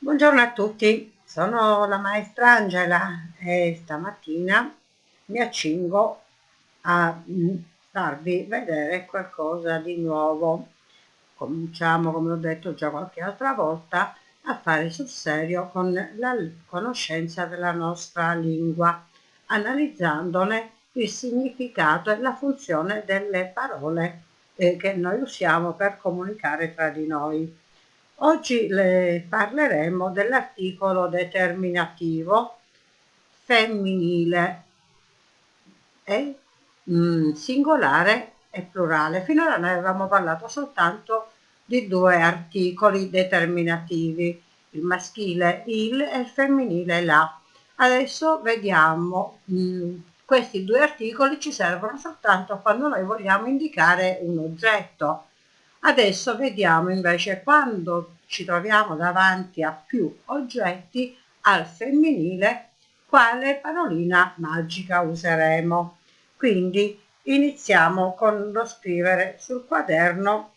Buongiorno a tutti, sono la maestra Angela e stamattina mi accingo a mm, farvi vedere qualcosa di nuovo. Cominciamo, come ho detto già qualche altra volta, a fare sul serio con la conoscenza della nostra lingua, analizzandone il significato e la funzione delle parole eh, che noi usiamo per comunicare tra di noi. Oggi le parleremo dell'articolo determinativo femminile e mm, singolare e plurale. Finora noi avevamo parlato soltanto di due articoli determinativi, il maschile il e il femminile la. Adesso vediamo, mm, questi due articoli ci servono soltanto quando noi vogliamo indicare un oggetto Adesso vediamo invece quando ci troviamo davanti a più oggetti al femminile quale parolina magica useremo. Quindi iniziamo con lo scrivere sul quaderno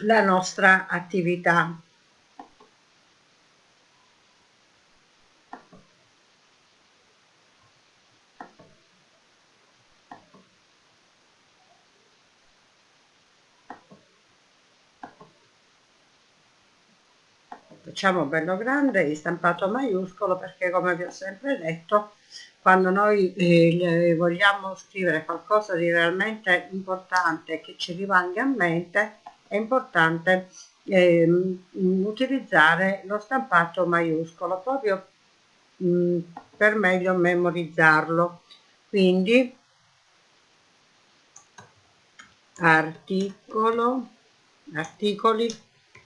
la nostra attività. Facciamo bello grande di stampato maiuscolo perché come vi ho sempre detto quando noi eh, vogliamo scrivere qualcosa di realmente importante che ci rimanga a mente è importante eh, utilizzare lo stampato maiuscolo proprio mh, mm, per meglio memorizzarlo. Quindi articolo articoli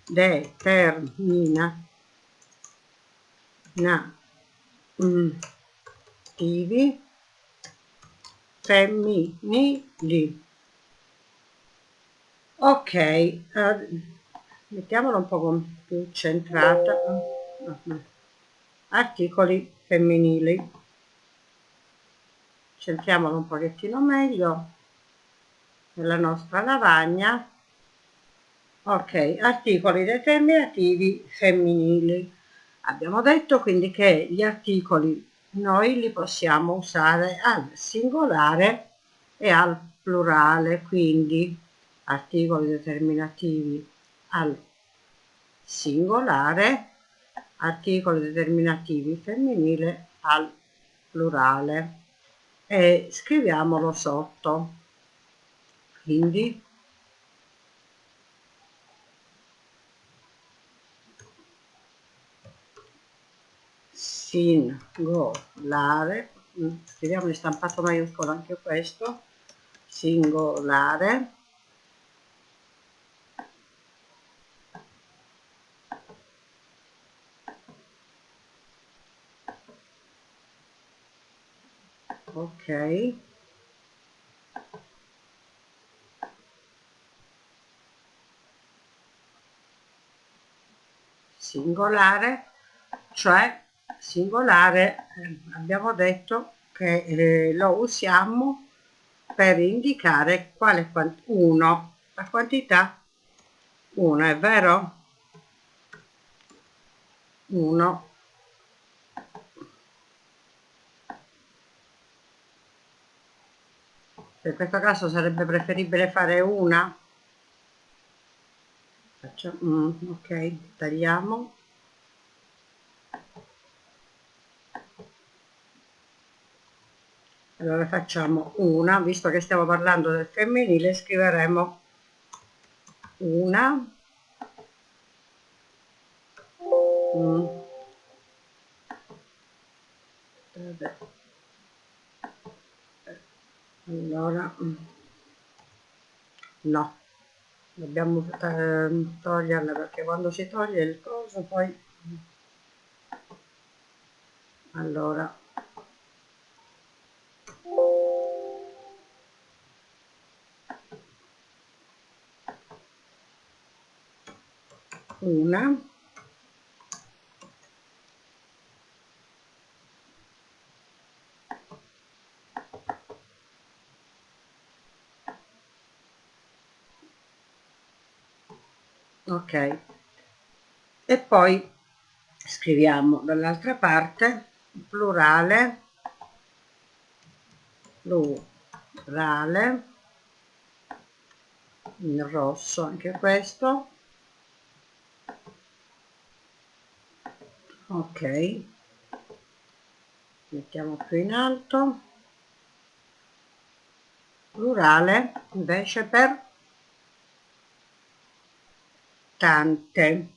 determinativi femminili ok uh, mettiamolo un po' più centrata. Articoli femminili. Centriamolo un pochettino meglio. Nella nostra lavagna ok articoli determinativi femminili. Abbiamo detto quindi che gli articoli noi li possiamo usare al singolare e al plurale quindi articoli determinativi al singolare articoli determinativi femminile al plurale. E scriviamolo sotto. Quindi singolare scriviamo in stampato maiuscolo anche questo. Singolare ok. Singolare cioè singolare abbiamo detto che eh, lo usiamo per indicare quale uno la quantità 1 è vero? 1 in questo caso sarebbe preferibile fare una? Facciamo mm, ok tagliamo allora facciamo una visto che stiamo parlando del femminile scriveremo una mm. allora mm. no dobbiamo eh, toglierla perché quando si toglie il coso poi allora una. Ok. E poi scriviamo dall'altra parte plurale plurale in rosso anche questo ok. Mettiamo più in alto. Plurale invece per tante.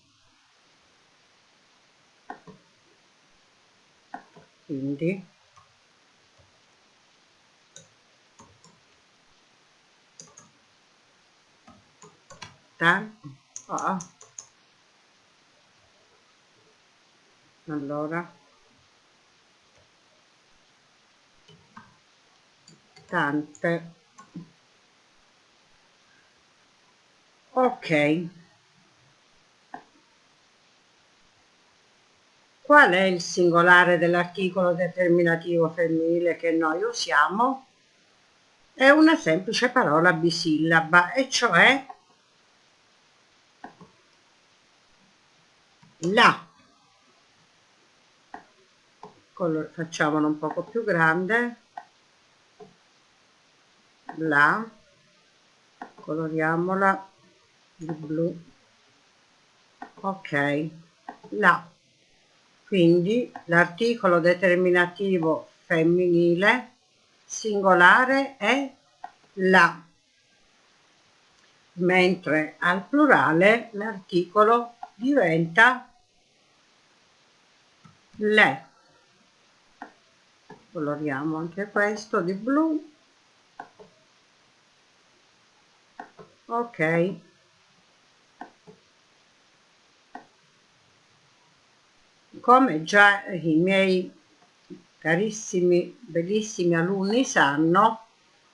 Quindi. Tante oh. Allora. Tante. Ok. Qual è il singolare dell'articolo determinativo femminile che noi usiamo? È una semplice parola bisillaba e cioè la Color, facciamolo un poco più grande. La coloriamola di blu. Ok. La quindi l'articolo determinativo femminile singolare è la mentre al plurale l'articolo diventa le coloriamo anche questo di blu. Ok. Come già i miei carissimi bellissimi alunni sanno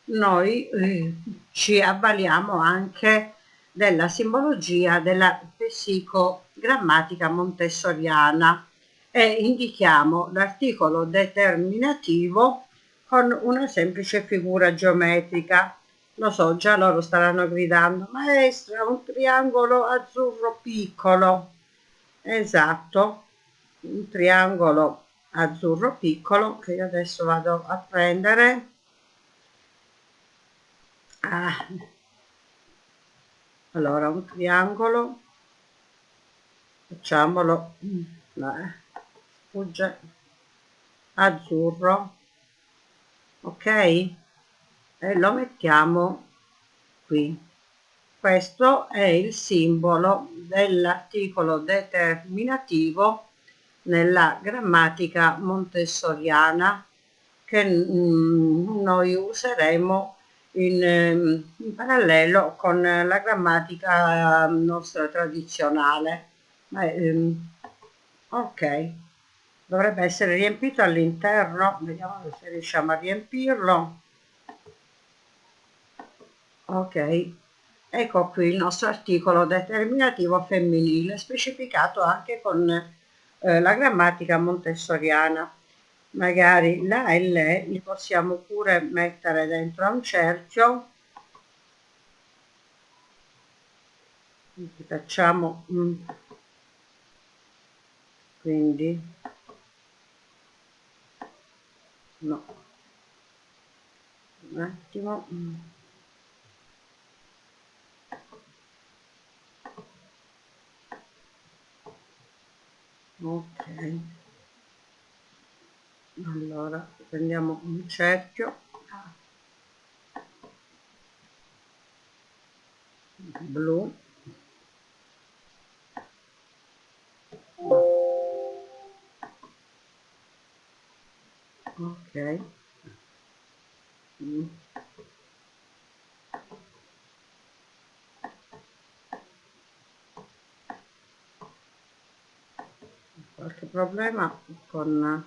noi eh, ci avvaliamo anche della simbologia della psicogrammatica montessoriana e indichiamo l'articolo determinativo con una semplice figura geometrica. Lo so, già loro staranno gridando, maestra, un triangolo azzurro piccolo. Esatto, un triangolo azzurro piccolo che io adesso vado a prendere. Ah, allora un triangolo facciamolo eh, sfugge. Azzurro. Ok? E lo mettiamo qui. Questo è il simbolo dell'articolo determinativo nella grammatica montessoriana che mm, noi useremo in, ehm, in parallelo con la grammatica ehm, nostra tradizionale. Ok, dovrebbe essere riempito all'interno, vediamo se riusciamo a riempirlo. Ok, ecco qui il nostro articolo determinativo femminile specificato anche con eh, la grammatica montessoriana magari la e le li possiamo pure mettere dentro a un cerchio facciamo mm, quindi no. Un attimo. Mm. ok. Allora prendiamo un cerchio. Blu ok. Mm. qualche problema con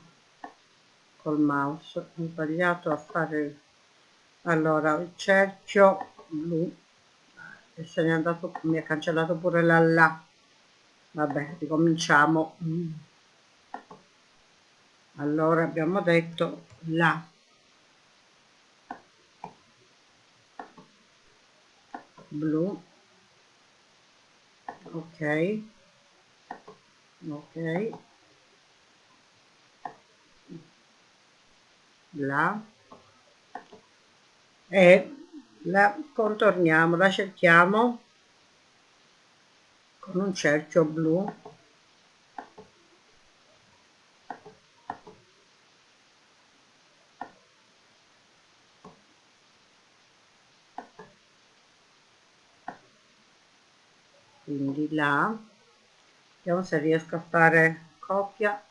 col mouse. Ho sbagliato a fare allora il cerchio blu e se ne è andato mi ha cancellato pure la là vabbè ricominciamo allora abbiamo detto la. Blu. Ok. Ok. La. E la contorniamo la cerchiamo con un cerchio blu. Quindi là. Vediamo se riesco a fare coppia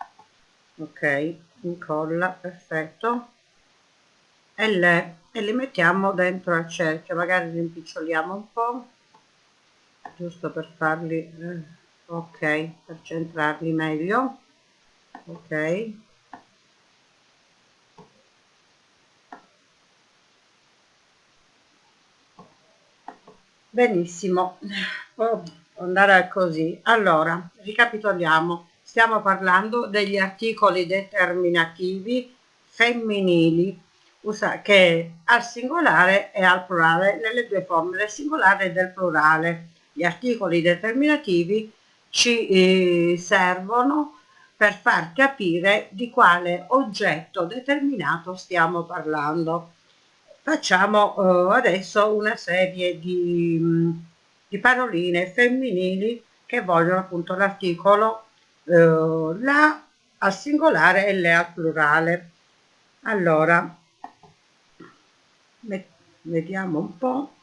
ok incolla perfetto. E le e li mettiamo dentro al cerchio magari li impiccioliamo un po' giusto per farli eh, ok per centrarli meglio. Ok. Benissimo. Può andare così allora ricapitoliamo stiamo parlando degli articoli determinativi femminili che al singolare e al plurale nelle due forme del singolare e del plurale. Gli articoli determinativi ci eh, servono per far capire di quale oggetto determinato stiamo parlando. Facciamo eh, adesso una serie di, mm, di, paroline femminili che vogliono appunto l'articolo eh, la al singolare e le al plurale. Allora, vediamo un po'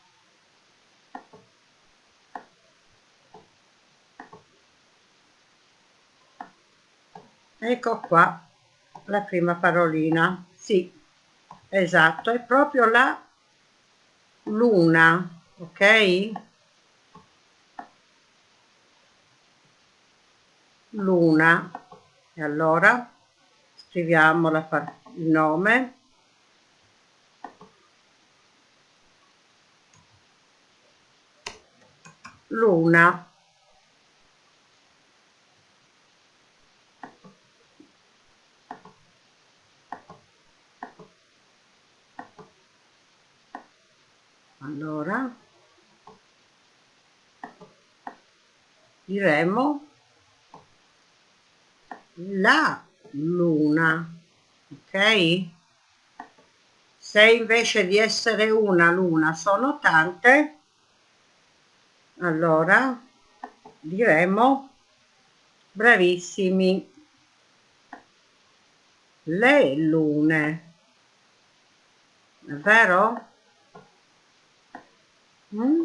ecco qua la prima parolina. Sì esatto è proprio la luna ok luna. E allora scriviamo la, il nome. Luna. Allora diremo la luna ok se invece di essere una luna sono tante allora diremo bravissimi le lune è vero? Mm?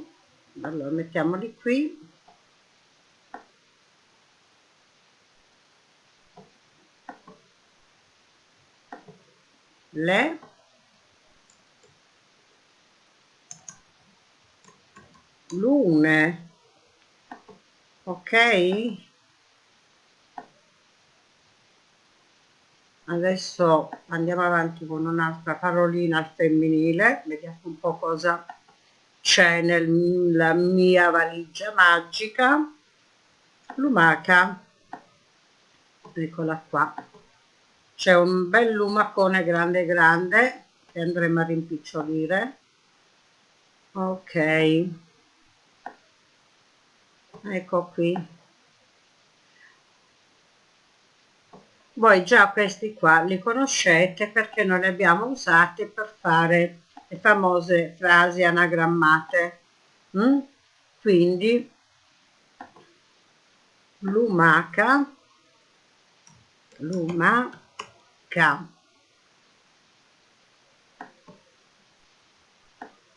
allora mettiamoli qui le. Lune. Ok. Adesso andiamo avanti con un'altra parolina al femminile. Vediamo un po' cosa c'è nella mia valigia magica. Lumaca. Eccola qua c'è un bel lumacone grande grande che andremo a rimpicciolire. Ok. Ecco qui. Voi già questi qua li conoscete perché noi li abbiamo usati per fare le famose frasi anagrammate mm? quindi lumaca lumaca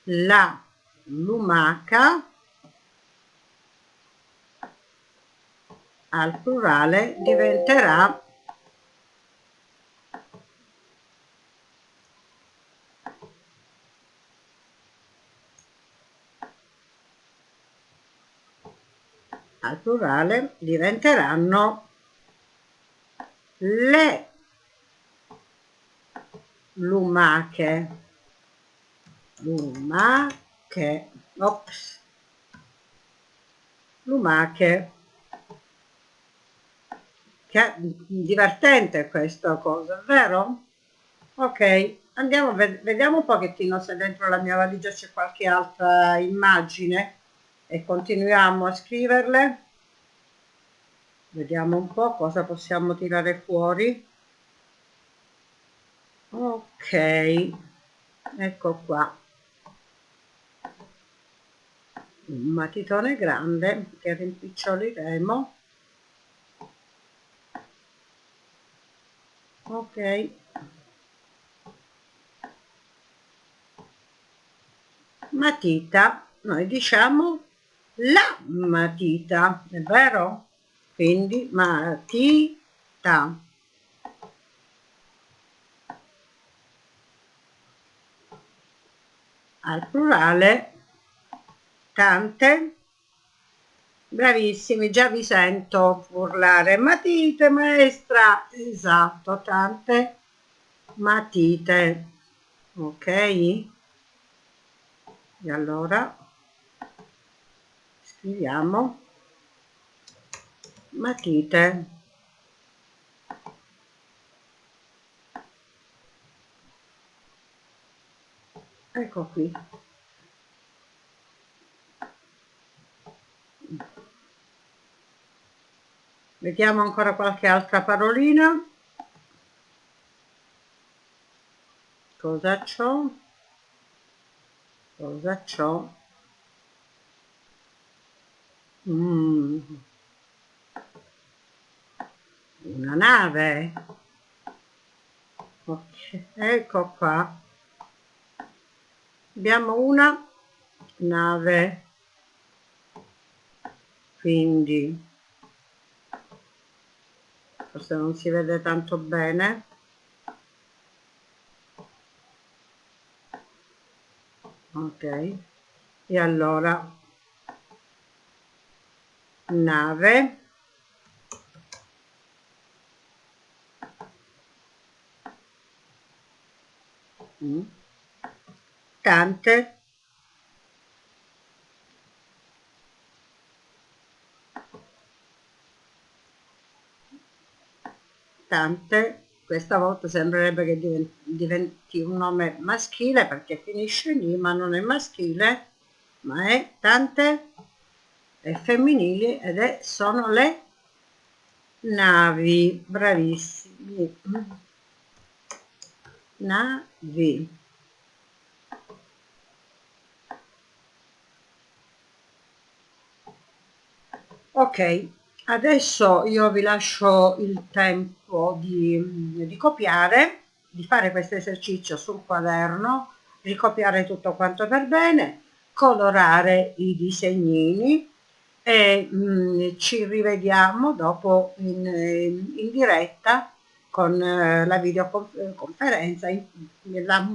la lumaca al plurale diventerà al plurale diventeranno le lumache lumache ops lumache che divertente questa cosa, vero? Ok, andiamo, vediamo un pochettino se dentro la mia valigia c'è qualche altra immagine e continuiamo a scriverle. Vediamo un po' cosa possiamo tirare fuori. Ok ecco qua. Un matitone grande che rimpiccioliremo ok. Matita noi diciamo la matita è vero? Quindi matita al plurale tante bravissimi già vi sento urlare. Matite maestra. Esatto tante matite. Ok? E allora scriviamo. Matite ecco qui. Vediamo ancora qualche altra parolina. Cosa c'ho? Cosa c'ho? Mm. una nave. Ok ecco qua abbiamo una nave. Quindi forse non si vede tanto bene. Ok. E allora nave mm. Tante tante questa volta sembrerebbe che diventi un nome maschile perché finisce lì ma non è maschile ma è tante è femminili ed è sono le navi. Bravissimi. Navi ok adesso io vi lascio il tempo di, di copiare di fare questo esercizio sul quaderno ricopiare tutto quanto per bene colorare i disegnini e mh, mm, ci rivediamo dopo in, in diretta con eh, la videoconferenza in, la,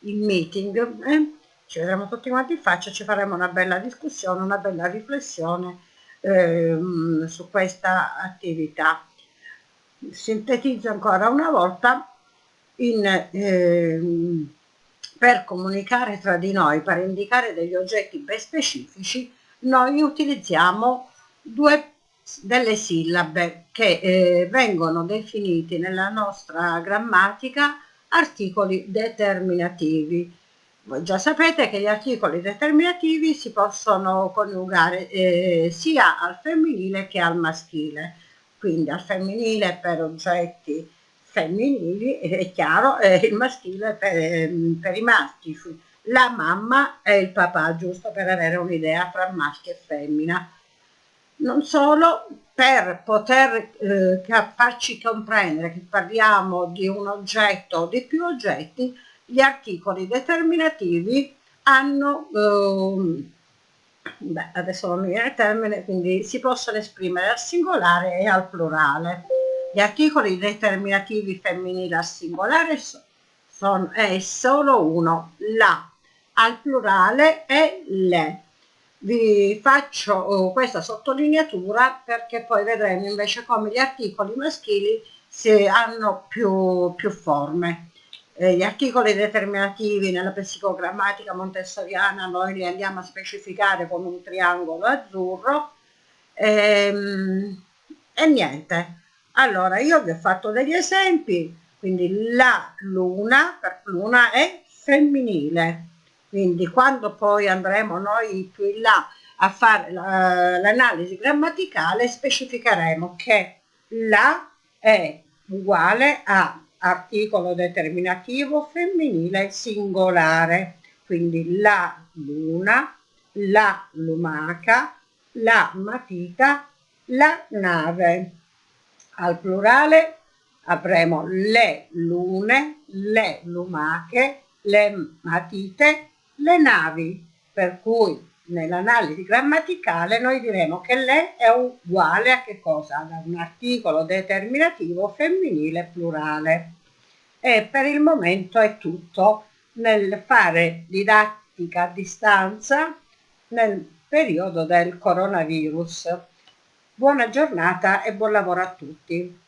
il meeting eh? ci vedremo tutti quanti in faccia ci faremo una bella discussione una bella riflessione ehm, su questa attività. Sintetizzo ancora una volta, in, ehm, per comunicare tra di noi, per indicare degli oggetti ben specifici, noi utilizziamo due delle sillabe che eh, vengono definiti nella nostra grammatica articoli determinativi voi già sapete che gli articoli determinativi si possono coniugare eh, sia al femminile che al maschile, quindi al femminile per oggetti femminili, è chiaro, e il maschile per, ehm, per i maschi, la mamma e il papà, giusto per avere un'idea tra maschio e femmina. Non solo, per poter eh, farci comprendere che parliamo di un oggetto o di più oggetti, gli articoli determinativi hanno, eh, beh, adesso non mi viene il termine, quindi si possono esprimere al singolare e al plurale. Gli articoli determinativi femminili al singolare sono, è solo uno, la, al plurale è le. Vi faccio oh, questa sottolineatura perché poi vedremo invece come gli articoli maschili si hanno più, più forme gli articoli determinativi nella psicogrammatica montessoriana noi li andiamo a specificare con un triangolo azzurro ehm, e niente. Allora io vi ho fatto degli esempi quindi la luna per luna è femminile quindi quando poi andremo noi più in là a fare l'analisi la, grammaticale specificheremo che la è uguale a articolo determinativo femminile singolare, quindi la luna, la lumaca, la matita, la nave. Al plurale avremo le lune, le lumache, le matite, le navi, per cui nell'analisi grammaticale noi diremo che le è uguale a che cosa? Ad un articolo determinativo femminile plurale. E per il momento è tutto nel fare didattica a distanza nel periodo del coronavirus. Buona giornata e buon lavoro a tutti.